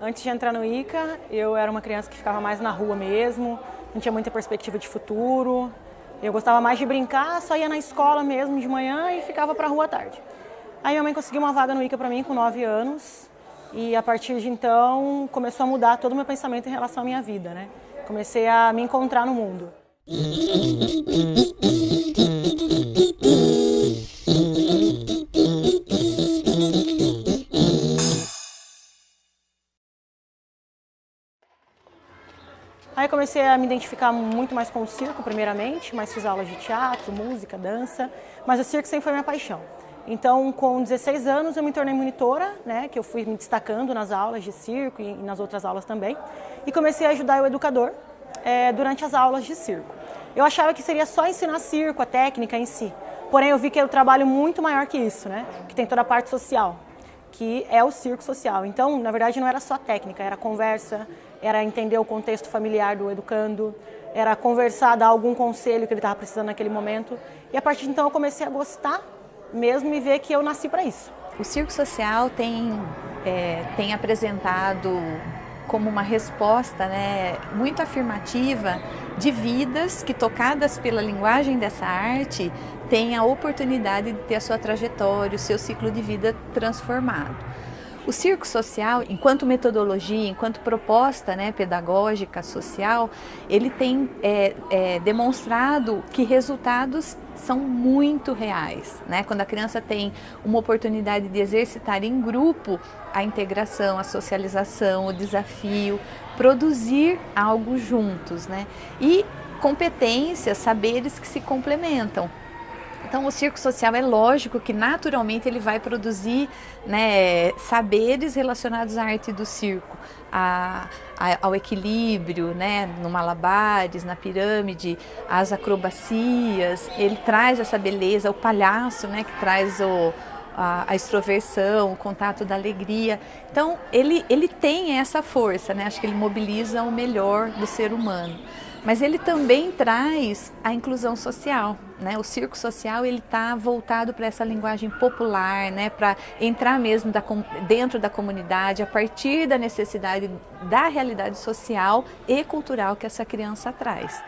Antes de entrar no ICA, eu era uma criança que ficava mais na rua mesmo, não tinha muita perspectiva de futuro. Eu gostava mais de brincar, só ia na escola mesmo de manhã e ficava para a rua à tarde. Aí minha mãe conseguiu uma vaga no ICA para mim com 9 anos e a partir de então começou a mudar todo o meu pensamento em relação à minha vida, né? Comecei a me encontrar no mundo. comecei a me identificar muito mais com o circo, primeiramente, mas fiz aulas de teatro, música, dança, mas o circo sempre foi minha paixão. Então, com 16 anos, eu me tornei monitora, né, que eu fui me destacando nas aulas de circo e nas outras aulas também, e comecei a ajudar o educador é, durante as aulas de circo. Eu achava que seria só ensinar circo, a técnica em si, porém eu vi que é um trabalho muito maior que isso, né, que tem toda a parte social, que é o circo social. Então, na verdade, não era só técnica, era conversa, era entender o contexto familiar do educando, era conversar, dar algum conselho que ele estava precisando naquele momento. E a partir de então eu comecei a gostar mesmo e ver que eu nasci para isso. O circo social tem, é, tem apresentado como uma resposta né, muito afirmativa de vidas que, tocadas pela linguagem dessa arte, têm a oportunidade de ter a sua trajetória, o seu ciclo de vida transformado. O circo social, enquanto metodologia, enquanto proposta né, pedagógica social, ele tem é, é, demonstrado que resultados são muito reais. Né? Quando a criança tem uma oportunidade de exercitar em grupo a integração, a socialização, o desafio, produzir algo juntos. Né? E competências, saberes que se complementam. Então o circo social é lógico que naturalmente ele vai produzir né, saberes relacionados à arte do circo, a, a, ao equilíbrio, né, no malabares, na pirâmide, as acrobacias, ele traz essa beleza, o palhaço né, que traz o, a, a, extroversão, o contato da alegria. Então ele, ele tem essa força, né, acho que ele mobiliza o melhor do ser humano mas ele também traz a inclusão social. Né? O circo social ele está voltado para essa linguagem popular, né? para entrar mesmo da, dentro da comunidade a partir da necessidade da realidade social e cultural que essa criança traz.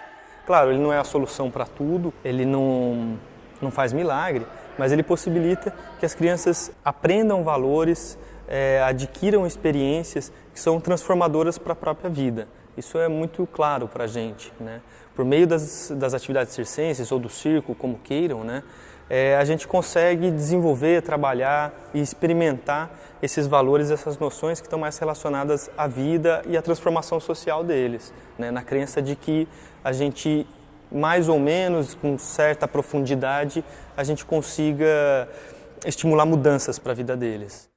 Claro, ele não é a solução para tudo, ele não, não faz milagre, mas ele possibilita que as crianças aprendam valores, é, adquiram experiências que são transformadoras para a própria vida. Isso é muito claro para a gente. Né? Por meio das, das atividades circenses ou do circo, como queiram, né? É, a gente consegue desenvolver, trabalhar e experimentar esses valores, essas noções que estão mais relacionadas à vida e à transformação social deles, né? na crença de que a gente, mais ou menos, com certa profundidade, a gente consiga estimular mudanças para a vida deles.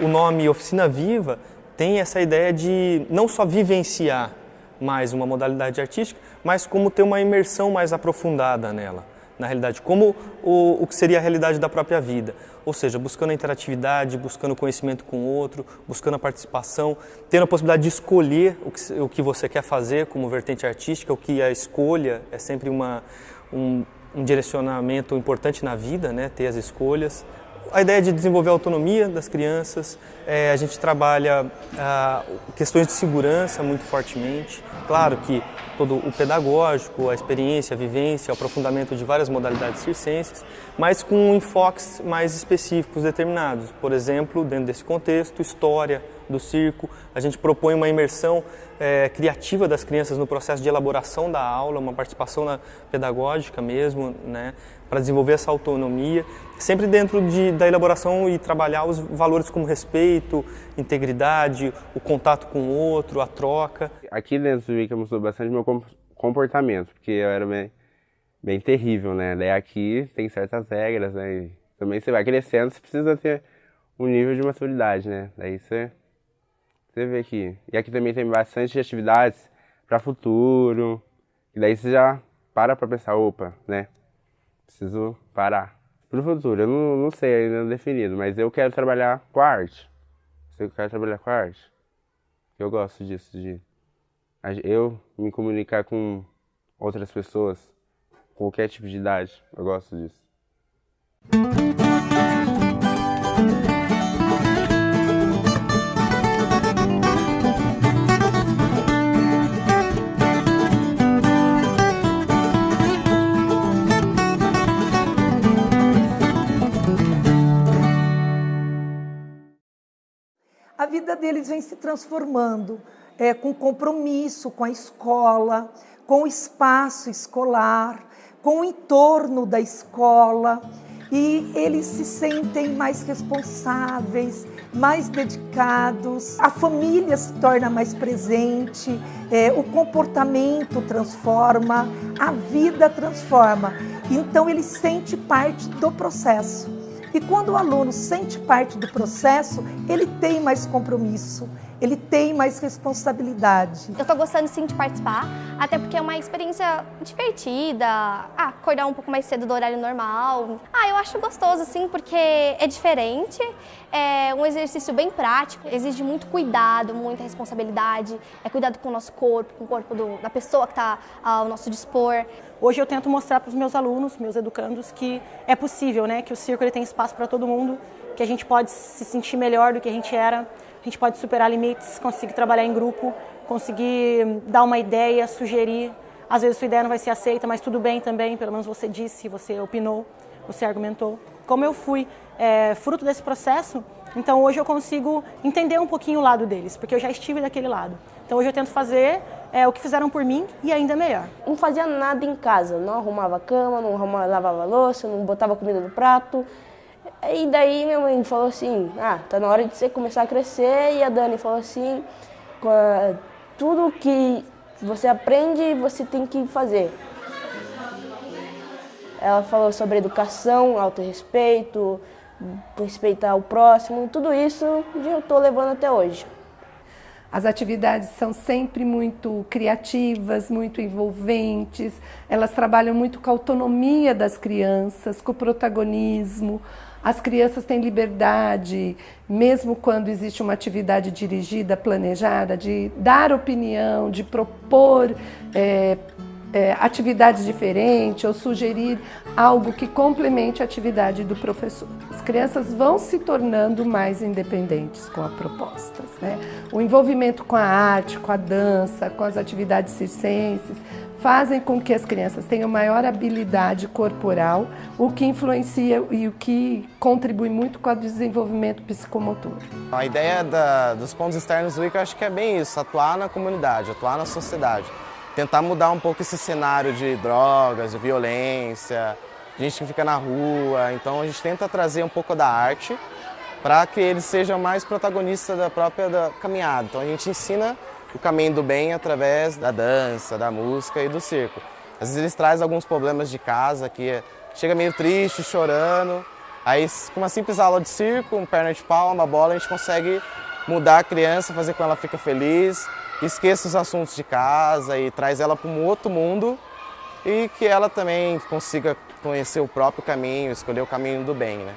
O nome Oficina Viva tem essa ideia de não só vivenciar mais uma modalidade artística, mas como ter uma imersão mais aprofundada nela, na realidade, como o, o que seria a realidade da própria vida. Ou seja, buscando a interatividade, buscando conhecimento com o outro, buscando a participação, tendo a possibilidade de escolher o que, o que você quer fazer como vertente artística, o que a escolha é sempre uma, um, um direcionamento importante na vida, né? ter as escolhas, a ideia de desenvolver a autonomia das crianças, é, a gente trabalha ah, questões de segurança muito fortemente. Claro que todo o pedagógico, a experiência, a vivência, o aprofundamento de várias modalidades circenses, mas com enfoques mais específicos determinados. Por exemplo, dentro desse contexto, história, do circo. A gente propõe uma imersão é, criativa das crianças no processo de elaboração da aula, uma participação na pedagógica mesmo, né, para desenvolver essa autonomia, sempre dentro de, da elaboração e trabalhar os valores como respeito, integridade, o contato com o outro, a troca. Aqui dentro do Wicca mostrou bastante meu comportamento, porque eu era bem, bem terrível, né? Daí aqui tem certas regras, né? E também você vai crescendo, você precisa ter um nível de maturidade, né? Daí você, você vê aqui. E aqui também tem bastante atividades para futuro. E daí você já para para pensar, opa, né? Preciso parar. Para o futuro, eu não, não sei ainda definido, mas eu quero trabalhar com arte. Eu quero trabalhar com arte. Eu gosto disso, de eu me comunicar com outras pessoas, qualquer tipo de idade. Eu gosto disso. Deles vem se transformando é, com compromisso com a escola, com o espaço escolar, com o entorno da escola e eles se sentem mais responsáveis, mais dedicados, a família se torna mais presente, é, o comportamento transforma, a vida transforma. Então ele sente parte do processo. E quando o aluno sente parte do processo, ele tem mais compromisso, ele tem mais responsabilidade. Eu estou gostando sim de participar, até porque é uma experiência divertida, ah, acordar um pouco mais cedo do horário normal. Ah, eu acho gostoso sim, porque é diferente, é um exercício bem prático, exige muito cuidado, muita responsabilidade, é cuidado com o nosso corpo, com o corpo do, da pessoa que está ao nosso dispor. Hoje eu tento mostrar para os meus alunos, meus educandos, que é possível, né? que o circo ele tem espaço para todo mundo, que a gente pode se sentir melhor do que a gente era, gente pode superar limites, conseguir trabalhar em grupo, conseguir dar uma ideia, sugerir. Às vezes sua ideia não vai ser aceita, mas tudo bem também, pelo menos você disse, você opinou, você argumentou. Como eu fui é, fruto desse processo, então hoje eu consigo entender um pouquinho o lado deles, porque eu já estive daquele lado. Então hoje eu tento fazer é, o que fizeram por mim e ainda melhor. Não fazia nada em casa, não arrumava cama, não arrumava, lavava louça, não botava comida no prato, e daí minha mãe falou assim, ah, tá na hora de você começar a crescer. E a Dani falou assim, tudo que você aprende, você tem que fazer. Ela falou sobre educação, autorrespeito, respeitar o próximo, tudo isso eu estou levando até hoje. As atividades são sempre muito criativas, muito envolventes, elas trabalham muito com a autonomia das crianças, com o protagonismo, as crianças têm liberdade, mesmo quando existe uma atividade dirigida, planejada, de dar opinião, de propor é, é, atividades diferentes ou sugerir algo que complemente a atividade do professor. As crianças vão se tornando mais independentes com as propostas. Né? O envolvimento com a arte, com a dança, com as atividades circenses, fazem com que as crianças tenham maior habilidade corporal, o que influencia e o que contribui muito com o desenvolvimento psicomotor. A ideia da, dos pontos externos do ICA, acho que é bem isso, atuar na comunidade, atuar na sociedade. Tentar mudar um pouco esse cenário de drogas, de violência, gente que fica na rua. Então a gente tenta trazer um pouco da arte para que eles sejam mais protagonistas da própria da caminhada. Então a gente ensina o caminho do bem através da dança, da música e do circo. Às vezes eles trazem alguns problemas de casa que chega meio triste, chorando. Aí com uma simples aula de circo, um perna de pau, uma bola, a gente consegue mudar a criança, fazer com que ela fique feliz, esqueça os assuntos de casa e traz ela para um outro mundo e que ela também consiga conhecer o próprio caminho, escolher o caminho do bem, né?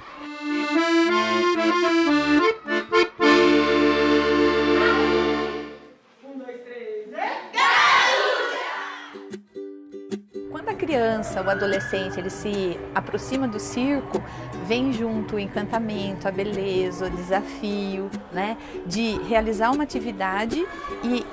Criança, o adolescente, ele se aproxima do circo, vem junto o encantamento, a beleza, o desafio, né, de realizar uma atividade e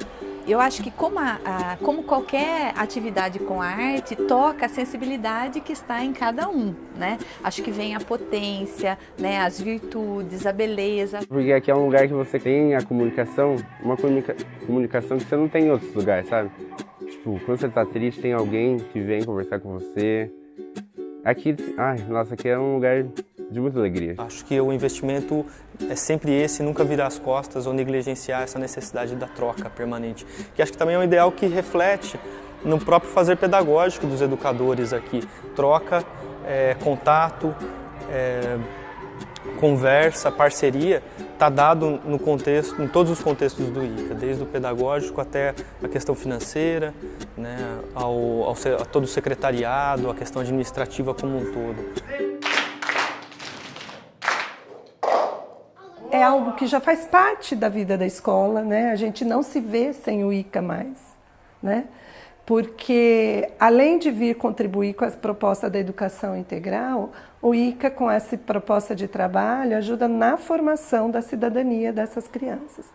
eu acho que como, a, a, como qualquer atividade com arte, toca a sensibilidade que está em cada um, né? Acho que vem a potência, né, as virtudes, a beleza. Porque aqui é um lugar que você tem a comunicação, uma comunica comunicação que você não tem em outros lugares, sabe? Tipo, quando você tá triste, tem alguém que vem conversar com você. Aqui, ai, nossa, aqui é um lugar de muita alegria. Acho que o investimento é sempre esse, nunca virar as costas ou negligenciar essa necessidade da troca permanente. Que acho que também é um ideal que reflete no próprio fazer pedagógico dos educadores aqui. Troca, é, contato, é, conversa, parceria, está dado no contexto, em todos os contextos do ICA, desde o pedagógico até a questão financeira, né, ao, ao, a todo o secretariado, a questão administrativa como um todo. é algo que já faz parte da vida da escola, né? A gente não se vê sem o ICA mais, né? Porque além de vir contribuir com a proposta da educação integral, o ICA com essa proposta de trabalho ajuda na formação da cidadania dessas crianças.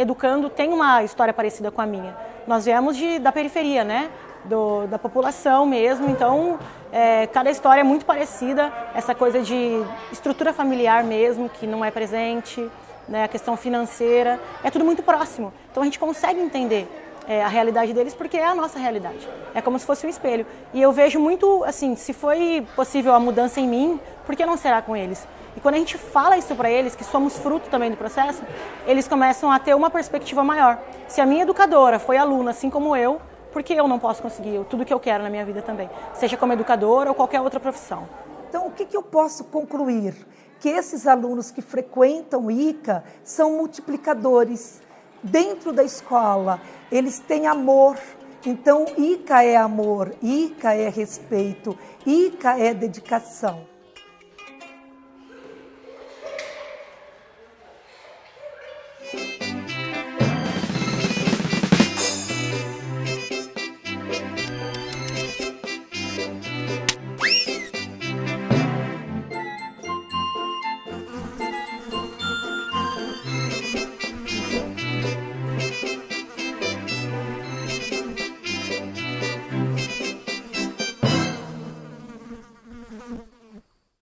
Educando tem uma história parecida com a minha. Nós viemos de, da periferia, né? Do, da população mesmo, então é, cada história é muito parecida, essa coisa de estrutura familiar mesmo, que não é presente, né, a questão financeira, é tudo muito próximo. Então a gente consegue entender é, a realidade deles porque é a nossa realidade. É como se fosse um espelho. E eu vejo muito, assim, se foi possível a mudança em mim, por que não será com eles? E quando a gente fala isso para eles, que somos fruto também do processo, eles começam a ter uma perspectiva maior. Se a minha educadora foi aluna, assim como eu, por que eu não posso conseguir tudo que eu quero na minha vida também? Seja como educadora ou qualquer outra profissão. Então, o que, que eu posso concluir? Que esses alunos que frequentam o ICA são multiplicadores. Dentro da escola, eles têm amor. Então, ICA é amor, ICA é respeito, ICA é dedicação.